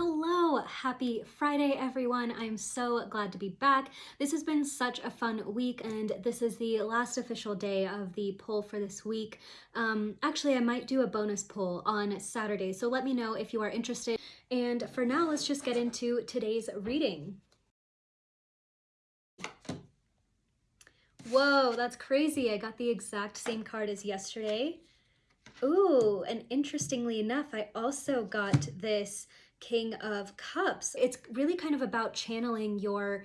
Hello, happy Friday everyone. I'm so glad to be back. This has been such a fun week and this is the last official day of the poll for this week. Um, actually, I might do a bonus poll on Saturday, so let me know if you are interested. And for now, let's just get into today's reading. Whoa, that's crazy. I got the exact same card as yesterday. Ooh, and interestingly enough, I also got this King of Cups. It's really kind of about channeling your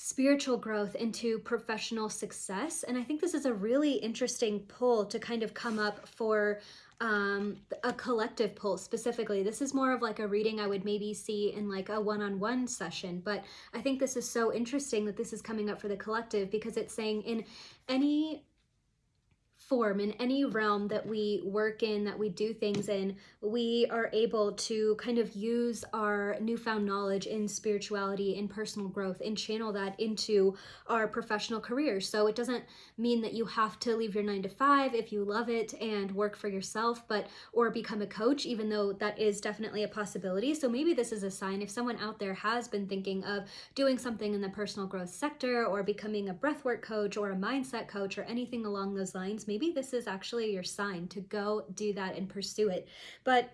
spiritual growth into professional success. And I think this is a really interesting pull to kind of come up for um, a collective pull specifically. This is more of like a reading I would maybe see in like a one-on-one -on -one session, but I think this is so interesting that this is coming up for the collective because it's saying in any form, in any realm that we work in, that we do things in, we are able to kind of use our newfound knowledge in spirituality, in personal growth, and channel that into our professional career. So it doesn't mean that you have to leave your nine to five if you love it and work for yourself, but or become a coach, even though that is definitely a possibility. So maybe this is a sign if someone out there has been thinking of doing something in the personal growth sector or becoming a breathwork coach or a mindset coach or anything along those lines, maybe maybe this is actually your sign to go do that and pursue it. But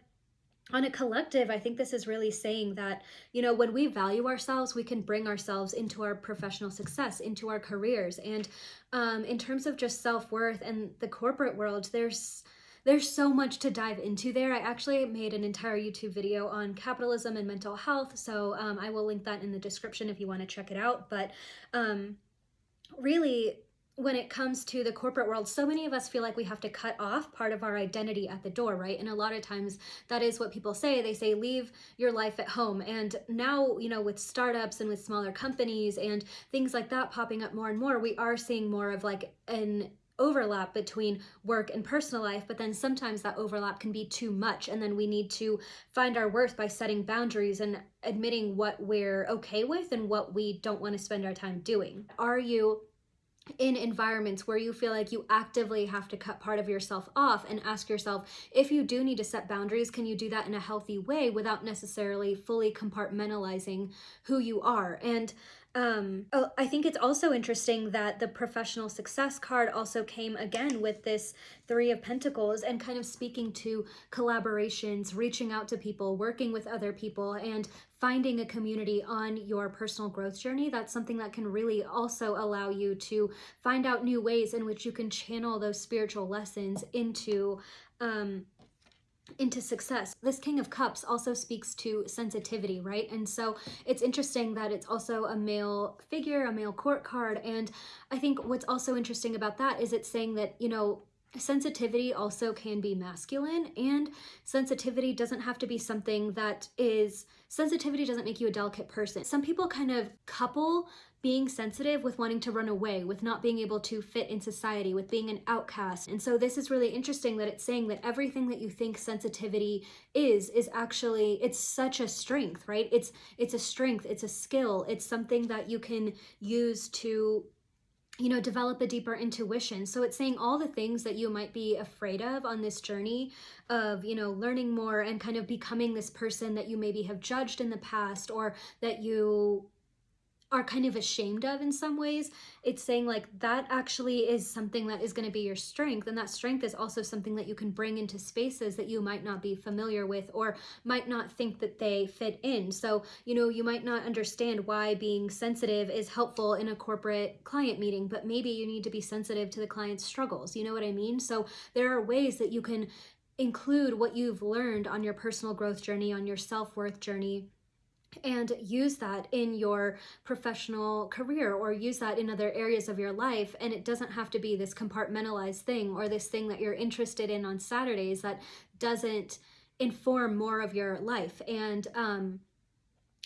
on a collective, I think this is really saying that, you know, when we value ourselves, we can bring ourselves into our professional success, into our careers. And um, in terms of just self-worth and the corporate world, there's there's so much to dive into there. I actually made an entire YouTube video on capitalism and mental health, so um, I will link that in the description if you want to check it out. But um, really, when it comes to the corporate world, so many of us feel like we have to cut off part of our identity at the door, right? And a lot of times that is what people say. They say, leave your life at home. And now, you know, with startups and with smaller companies and things like that popping up more and more, we are seeing more of like an overlap between work and personal life, but then sometimes that overlap can be too much. And then we need to find our worth by setting boundaries and admitting what we're okay with and what we don't want to spend our time doing. Are you in environments where you feel like you actively have to cut part of yourself off and ask yourself if you do need to set boundaries can you do that in a healthy way without necessarily fully compartmentalizing who you are? And um, oh, I think it's also interesting that the professional success card also came again with this Three of Pentacles and kind of speaking to collaborations, reaching out to people, working with other people, and finding a community on your personal growth journey. That's something that can really also allow you to find out new ways in which you can channel those spiritual lessons into um, into success. This King of Cups also speaks to sensitivity, right? And so it's interesting that it's also a male figure, a male court card. And I think what's also interesting about that is it's saying that, you know, sensitivity also can be masculine and sensitivity doesn't have to be something that is sensitivity doesn't make you a delicate person some people kind of couple being sensitive with wanting to run away, with not being able to fit in society, with being an outcast. And so this is really interesting that it's saying that everything that you think sensitivity is, is actually, it's such a strength, right? It's, it's a strength, it's a skill, it's something that you can use to you know, develop a deeper intuition. So it's saying all the things that you might be afraid of on this journey of, you know, learning more and kind of becoming this person that you maybe have judged in the past or that you are kind of ashamed of in some ways, it's saying like that actually is something that is going to be your strength. And that strength is also something that you can bring into spaces that you might not be familiar with or might not think that they fit in. So, you know, you might not understand why being sensitive is helpful in a corporate client meeting, but maybe you need to be sensitive to the client's struggles. You know what I mean? So there are ways that you can include what you've learned on your personal growth journey, on your self-worth journey, and use that in your professional career or use that in other areas of your life. And it doesn't have to be this compartmentalized thing or this thing that you're interested in on Saturdays that doesn't inform more of your life. And um,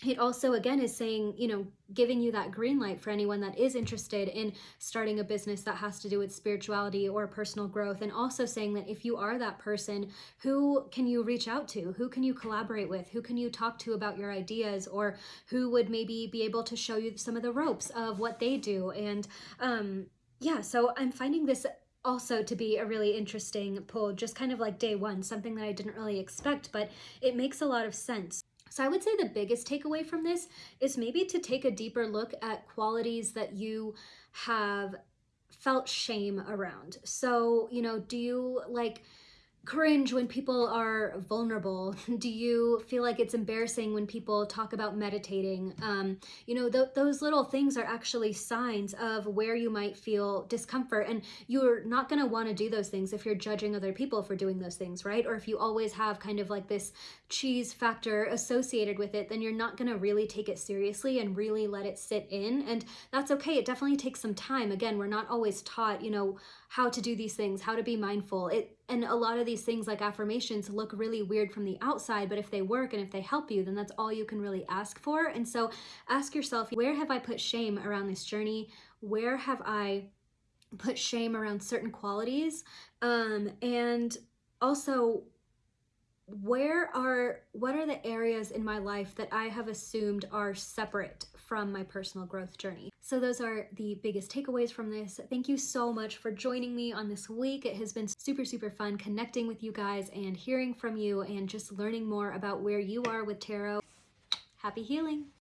it also again is saying you know giving you that green light for anyone that is interested in starting a business that has to do with spirituality or personal growth and also saying that if you are that person who can you reach out to? Who can you collaborate with? Who can you talk to about your ideas? Or who would maybe be able to show you some of the ropes of what they do? And um yeah so i'm finding this also to be a really interesting pull just kind of like day one something that i didn't really expect but it makes a lot of sense So I would say the biggest takeaway from this is maybe to take a deeper look at qualities that you have felt shame around. So, you know, do you like cringe when people are vulnerable? Do you feel like it's embarrassing when people talk about meditating? Um, you know, th- those little things are actually signs of where you might feel discomfort. And you're not going to want to do those things if you're judging other people for doing those things, right? Or if you always have kind of like this cheese factor associated with it, then you're not going to really take it seriously and really let it sit in. And that's okay. It definitely takes some time. Again, we're not always taught, you know, how to do these things, how to be mindful. It and a lot of these things like affirmations look really weird from the outside, but if they work and if they help you, then that's all you can really ask for. And so ask yourself, where have I put shame around this journey? Where have I put shame around certain qualities? Um, and also where are what are the areas in my life that I have assumed are separate from my personal growth journey? So those are the biggest takeaways from this. Thank you so much for joining me on this week. It has been super super fun connecting with you guys and hearing from you and just learning more about where you are with tarot. Happy healing.